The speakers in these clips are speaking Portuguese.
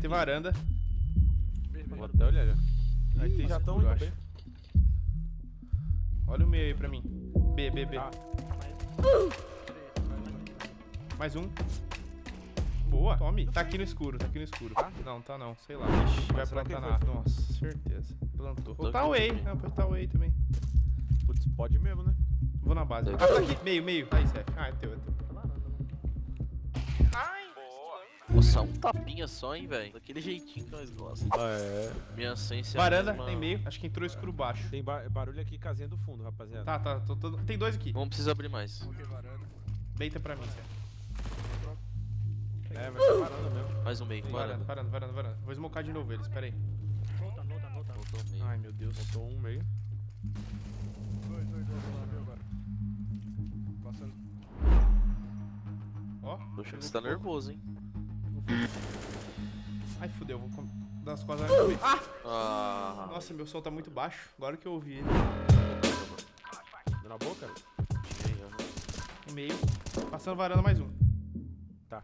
ter varanda. Vou até olhar já. Aí tem já estão eu indo acho. bem. Olha o meio aí pra mim. B, B, B. Ah. Mais um. Boa. Tome. Tá aqui no escuro, tá aqui no escuro. Não, tá não. Sei lá. Ixi, vai plantar na? Nossa, certeza. Plantou. Vou Tô tá away. Não, pode tá away também. Putz, pode mesmo, né? Vou na base. Ah, Tá tá aqui. Meio, meio. Aí, Seth. Ah, é teu, é teu. Vou só um tapinha só, hein, velho. Daquele jeitinho que nós gostamos. É. Minha essência é Varanda, mesma- tem meio. Acho que entrou escuro baixo. Tem ba- barulho aqui, casinha do fundo, rapaziada. Tá, tá. tô- tô- Tem dois aqui. Não precisa abrir mais. Deita pra mim. É, vai ser varanda mesmo. Mais um meio. Varanda, Varanda. varanda, varanda, varanda. Vou smocar de novo eles, pera aí. Voltou meio. Ai, meu Deus. Botou um meio. Ó. Poxa, você tá nervoso, hein? Ai, fudeu. Vou com... dar as costas. no meio. Ah! Ah. Nossa, meu som tá muito baixo. Agora que eu ouvi ele. Deu na boca? Um meio. Passando varanda mais um. Tá.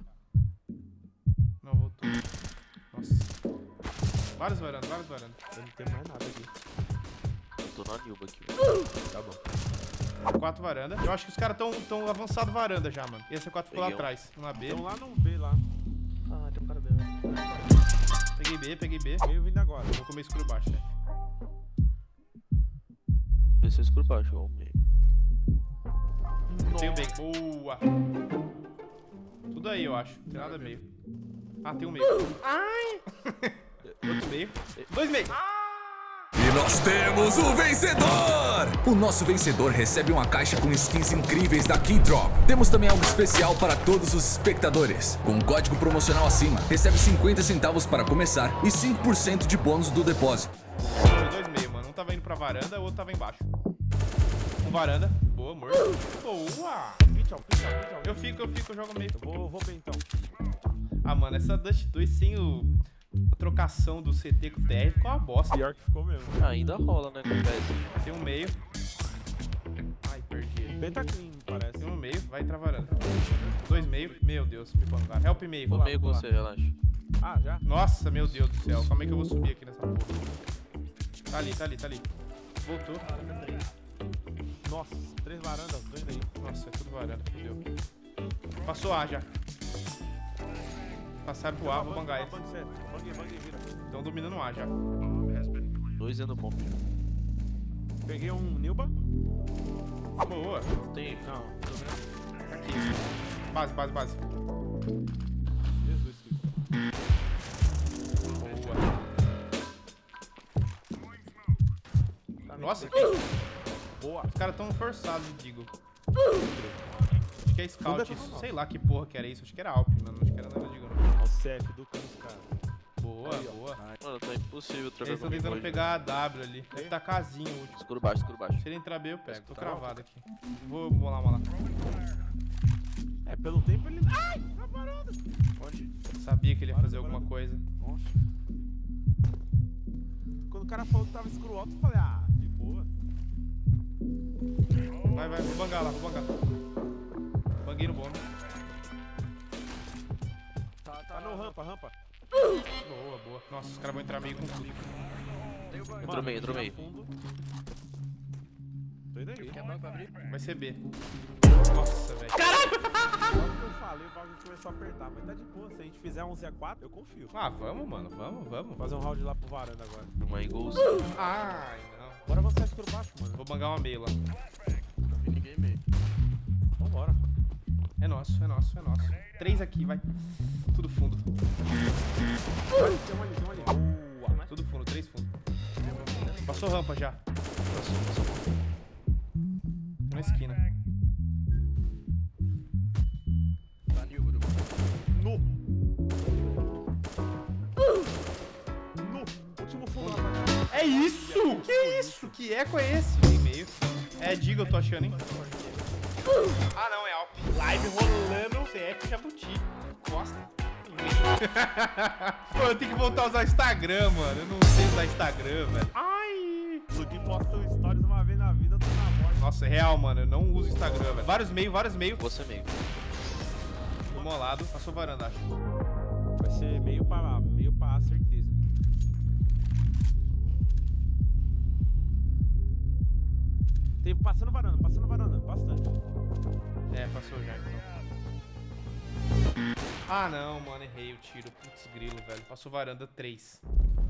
Não, voltou. Nossa. Várias varandas, várias varandas. Eu não tenho mais nada aqui. Eu tô na Nilba aqui, velho. Tá bom. Quatro varandas. Eu acho que os caras tão, tão avançado varanda já, mano. Esse é quatro ficou lá Peguei um. atrás. Um na B. Então lá no Peguei B, peguei B. Meio vindo agora. Vou comer escuro baixo, né? Desceu escuro baixo, ó, o meio. Tenho B. Boa. Tudo aí, eu acho. Não tem nada meio. Ah, tem um meio. Ai! Outro meio. Dois meio. E nós temos o vencedor! O nosso vencedor recebe uma caixa com skins incríveis da Keydrop. Temos também algo especial para todos os espectadores. Com o código promocional acima, recebe 50 centavos para começar e 5% de bônus do depósito. Foi dois meio, mano. Um tava indo pra varanda, o outro tava embaixo. Um varanda. Boa, amor. Boa! Ó, pitch, ó. Eu fico, eu fico, eu jogo meio. Vou, vou bem então. Ah, mano, essa Dust 2 sem o... a trocação do CT com o TR ficou uma bosta. Pior que ficou mesmo. Ainda rola, né, com o PS. Tem um meio. Ai, perdi. Bem tá clean, parece. Tem um meio, vai entrar varanda. Dois meio. Meu Deus, me bangaram. Help meio. Vou lá, meio com vou você, relaxa. Ah, já? Nossa, meu Deus do céu. Calma aí que eu vou subir aqui nessa porra. Tá ali, tá ali, tá ali. Voltou. Nossa, três varandas, indo aí. Nossa, é tudo varanda, fodeu. Passou A já. Passaram pro A, vou bangar vira. Estão dominando o A já. Dois dentro do bomb. Peguei um Nilba. Boa. Tem. Não, tô vendo. Aqui. Base, base, base. Jesus. Boa. Nossa, Boa. os caras tão forçados, digo. Acho que é scout isso. Sei lá que porra que era isso. Acho que era Alp, mano. CF do cara. Boa, boa. Mano, tá impossível trocar Eles estão tentando pegar a W ali. Deve tá casinho o último. Escuro baixo, escuro baixo. Se ele entrar B, eu pego. Tô Tá cravado aqui. Vou bolar uma lá. É, pelo tempo ele. Ai! Na varanda! Onde? Sabia que ele ia fazer alguma coisa. Nossa. Quando o cara falou que tava escuro alto, eu falei, ah, de boa. Vai, vai, vou bangar lá, vou bangar. Banguei no bombe. Rampa, rampa. Boa, boa. Nossa, os caras vão entrar meio com tudo. Entrou meio, entrou meio. Tô indo aí. Vai ser B. Nossa, velho. Logo que eu falei, o bagulho começou a apertar. Mas tá de boa. Se a gente fizer 11 a 4, eu confio. Ah, vamos, mano. Vamos, vamos. Vou fazer um round lá pro varanda agora. Uma Eagles. Ai, não. Bora avançar escuro baixo, mano. Vou bangar uma meio lá. Nosso, é nosso, é nosso. Três aqui, vai. Tudo fundo. Olha, tem um ali, tem um ali. Boa. Tudo fundo, três fundo. Passou rampa já. Passou, passou. Na esquina. No. No. Último fundo. É isso! Que isso? Que eco é esse? Tem meio. É Diga, eu tô achando, hein? Ah, não, é. Live rolando CF Jabuti. Costa. Pô, eu tenho que voltar a usar Instagram, mano. Eu não sei usar Instagram, velho. Ai! Lugui posta um stories uma vez na vida, eu tô na morte. Nossa, é real, mano. Eu não uso Instagram, velho. Vários meio, vários meio. Você meio. Do molado. Passou varanda, acho. Vai ser meio pra, meio pra certeza. Tem, passando varanda, passando varanda, bastante. É, passou já então. Ah não, mano, errei o tiro. Putz, grilo, velho. Passou varanda 3.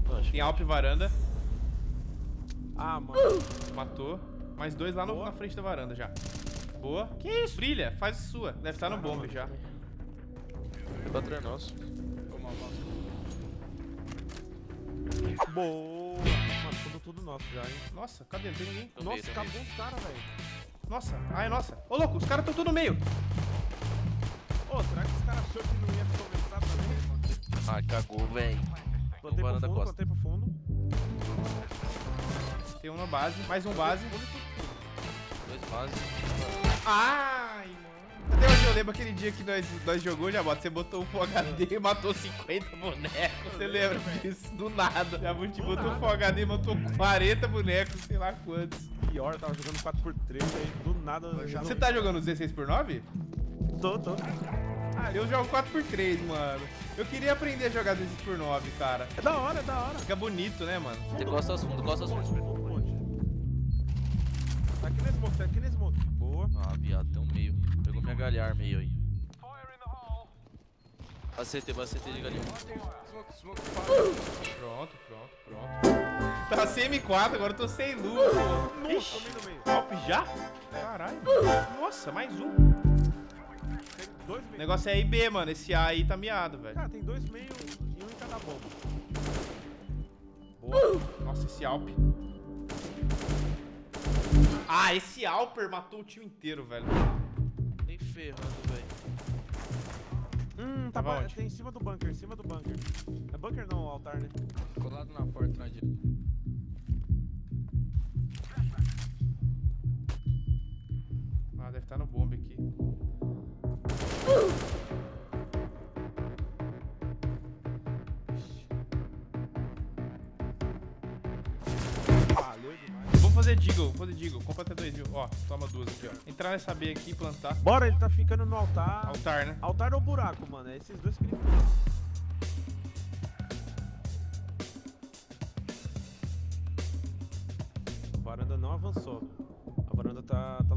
Eu acho Tem Alp varanda, Ah, mano. matou. Mais dois lá no- na frente da varanda já. Boa. Que isso? Brilha, faz a sua. Deve estar no Ah, já. o patrão é nosso. Boa. Mano, tudo, tudo nosso já, hein? Nossa, cadê? Não tem ninguém. Meio, Nossa, meio. acabou os caras, velho. Nossa, ah, é nossa. Ô, louco, os caras estão tudo no meio. Ô, será que os caras achou que não ia começar também? Ah, cagou, velho. Plantei pro fundo, costa. plantei pro fundo. Tem um na base, mais um base. Dois bases. Ai, lembro aquele dia que nós, nós jogou, já bota. Você botou o Full HD e matou 50 bonecos. Você lembra disso? Do nada. Já botou o Full HD e matou 40 bonecos, sei lá quantos. Pior, eu tava jogando 4x3, aí do nada... Você tá jogando 16x9? Tô, tô. Ah, eu jogo 4x3, mano. Eu queria aprender a jogar 16x9, cara. É da hora, é da hora. Fica bonito, né, mano? Tem costas fundo, costas fundo. Tá aqui na smoke, tá aqui na smoke. Boa. Ah, viado, tem um meio. Pegou minha galhar meio aí. Vai ACT de galinha. Pronto, pronto, pronto. Tá sem M4, agora eu tô sem luz. pô. Ixi, Tomei no meio. Alp já? Caralho. Nossa, mais um. O meio. negócio é IB, mano. Esse A aí tá miado, velho. Cara, tem dois meio e um em cada bomba. Boa. Nossa, esse Alp. Ah, esse Alper matou o time inteiro, velho. Ferrando, velho. Hum, tá Tava tem em cima do bunker, em cima do bunker. É bunker não, altar, né? Colado na porta na direita. Deagle, fazer Deagle. Compra até 2 mil. Ó, toma duas aqui, ó. Entrar nessa B aqui e plantar. Bora, ele tá ficando no altar. Altar, né? Altar ou buraco, mano. É esses dois que ele. A varanda não avançou. A varanda tá, tá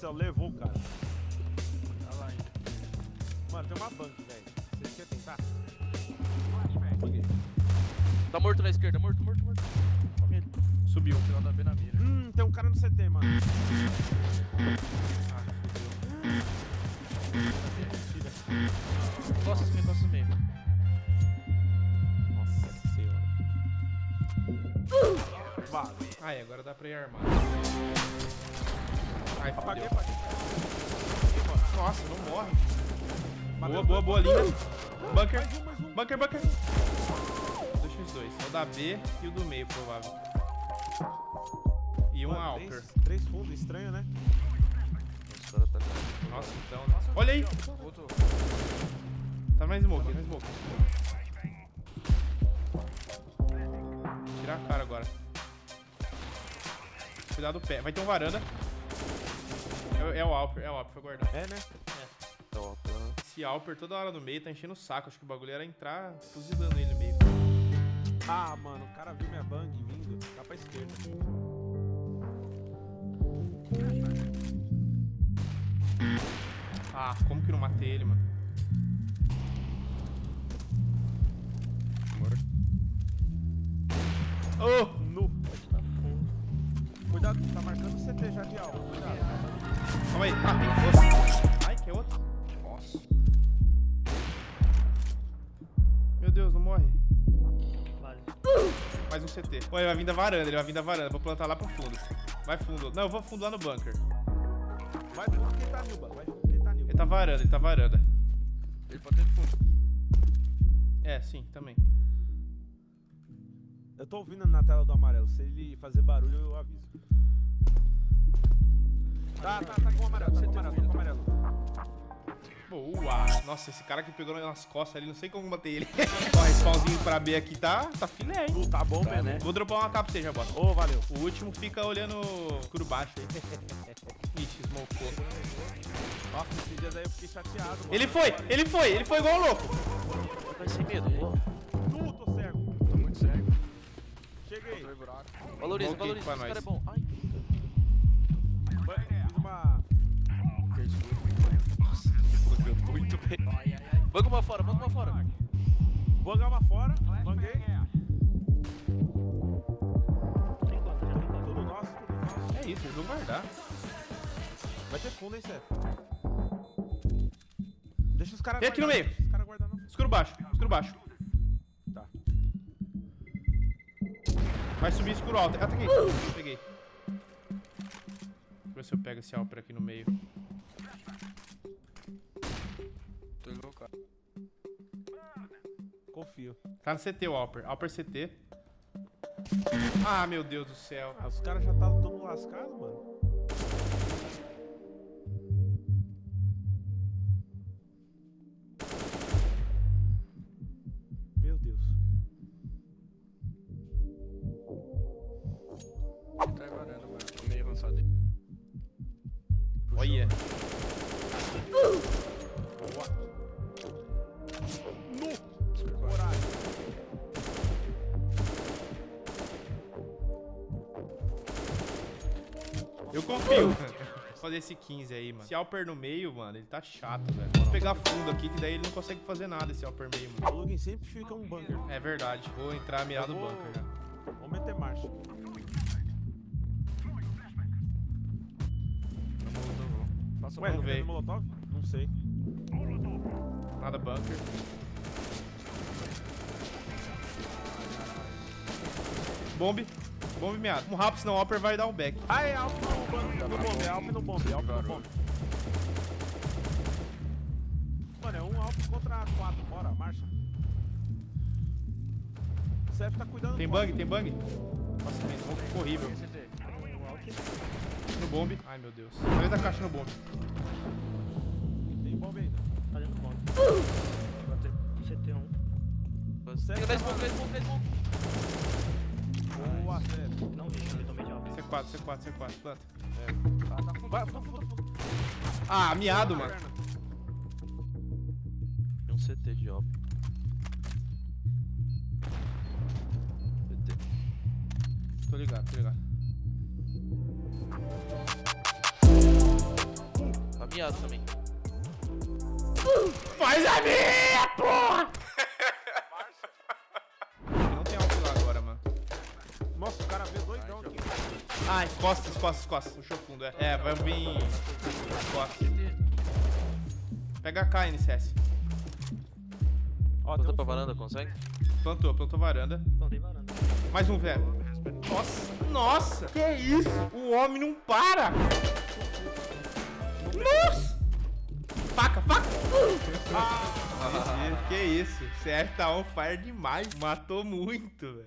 céu, levou o cara. Tá lá ainda. Mano, tem uma banca, velho. Vocês querem tentar? Tá morto na esquerda, morto, morto, morto. Ele. Subiu. Final da B na mira. Hum, tem um cara no CT, mano. Costas meio, costas meio. Nossa senhora. Vale. Ai, agora dá pra ir armado. Ai, Apaguei, apaguei. Nossa, não morre. Boa, boa, boa linha. Bunker. Mais um, mais um. Bunker, bunker. 2x2. É o da B e o do meio, provável. E um Mano, Alper. Três, três fundos, estranho, né? Os caras tá Nossa, então. né? Olha aí. Voltou. Tá na smoke, na smoke. Tirar a cara agora. Cuidado do pé. Vai ter um varanda. É, é o Alper, é o Alper, foi guardar. É, né? Então, tá. Esse Alper toda hora no meio tá enchendo o saco. Acho que o bagulho era entrar fuzilando ele no meio. Ah, mano, o cara viu minha bang vindo. Tá pra esquerda. Ah, como que não matei ele, mano? Oh! Cuidado, tá marcando o CT já de alvo. Cuidado. Calma aí. Ah, tem outro. Ai, que outro. Nossa. Meu Deus, não morre. Mais um CT. Pô, ele vai vir da varanda, ele vai vir da varanda. Vou plantar lá pro fundo. Vai fundo. Não, eu vou fundo lá no bunker. Vai fundo quem tá Nilba. Vai fundo quem tá Nilba. Ele tá varanda, ele tá varanda. Ele pode ter fundo. É, sim, também. Eu tô ouvindo na tela do amarelo. Se ele fazer barulho, eu aviso. Tá, tá, tá com o amarelo, tá com o amarelo, tá com o amarelo. Boa! Nossa, esse cara que pegou nas costas ali, não sei como bater ele. Ó, respawnzinho pra B aqui tá, tá filé, hein? Tu tá bom mesmo, né? Vou dropar uma capa pra você já, bota. Ô, valeu. O último fica olhando escuro baixo aí. Ixi, smocou. Nossa, esses dias aí eu fiquei chateado, mano. Ele foi, ele foi, ele foi igual um louco. Vai sem medo. Tu, tô cego. Valoriza, valoriza. pra Esse cara é nós. bom. Ai, Fiz uma... nossa. Muito bem. Banca uma fora, banca uma fora. Banga uma fora. Banguei. Tudo nosso, tudo nosso. É isso, eles vão guardar. Vai ter fundo, hein, Seth? Deixa os caras Vem aqui no meio. Guardar. Escuro baixo, escuro baixo. Vai subir escuro alto. Ah, tá aqui. Peguei. Deixa eu ver se eu pego esse Alper aqui no meio. Tô louco. Confio. Tá no CT o Alper. Alper CT. Ah, meu Deus do céu. Ah, os caras já tá todo lascado, mano. Eu confio. Vou fazer esse 15 aí, mano. Esse Alper no meio, mano, ele tá chato, velho. Vou pegar fundo aqui, que daí ele não consegue fazer nada, esse Alper meio, mano. O Lugin sempre fica um bunker. É verdade. Vou entrar mirado vou- bunker já. Vamos meter marcha. Ué, Vamos não teve molotov? Não sei. Nada bunker. Bombe. Bombe meado. Um rápido, senão o Alper vai dar um back. Ah, é Alp no bunker. No bombe, é Alp no bombe, é Alp no bombe. Mano, é um Alp contra quatro. Bora, marcha. O Seth tá cuidando Tem do bug, tem bug. Nossa, tem smoke ficou horrível. No bombe. Ai, meu Deus. Três da caixa no bombe. Tem bombe ainda. Tá dentro do bombe. CT1. Tem 10 pontos, 10 pontos, 10 pontos. Boa. Não eu tomei de alvo. C4, C4, C4. Planta. Vai, fundo, fundo, fundo. Ah, miado, mano. Tem um CT de óbvio. CT. Tô ligado, tô ligado. Tá miado também. Faz a minha, porra! Não tem alto lá agora, mano. Nossa, o cara veio doidão aqui. Ah, costas, costas, costas. Puxou fundo, é. É, vai vir. Costas. Pega a K, NCS. Ó, um pra varanda, consegue? Plantou, plantou varanda. Plantei varanda. Mais um, velho. Nossa, nossa! Que isso? O homem não para! Nossa! Faca, faca! Ah, que isso? CF tá on fire demais. Matou muito, velho.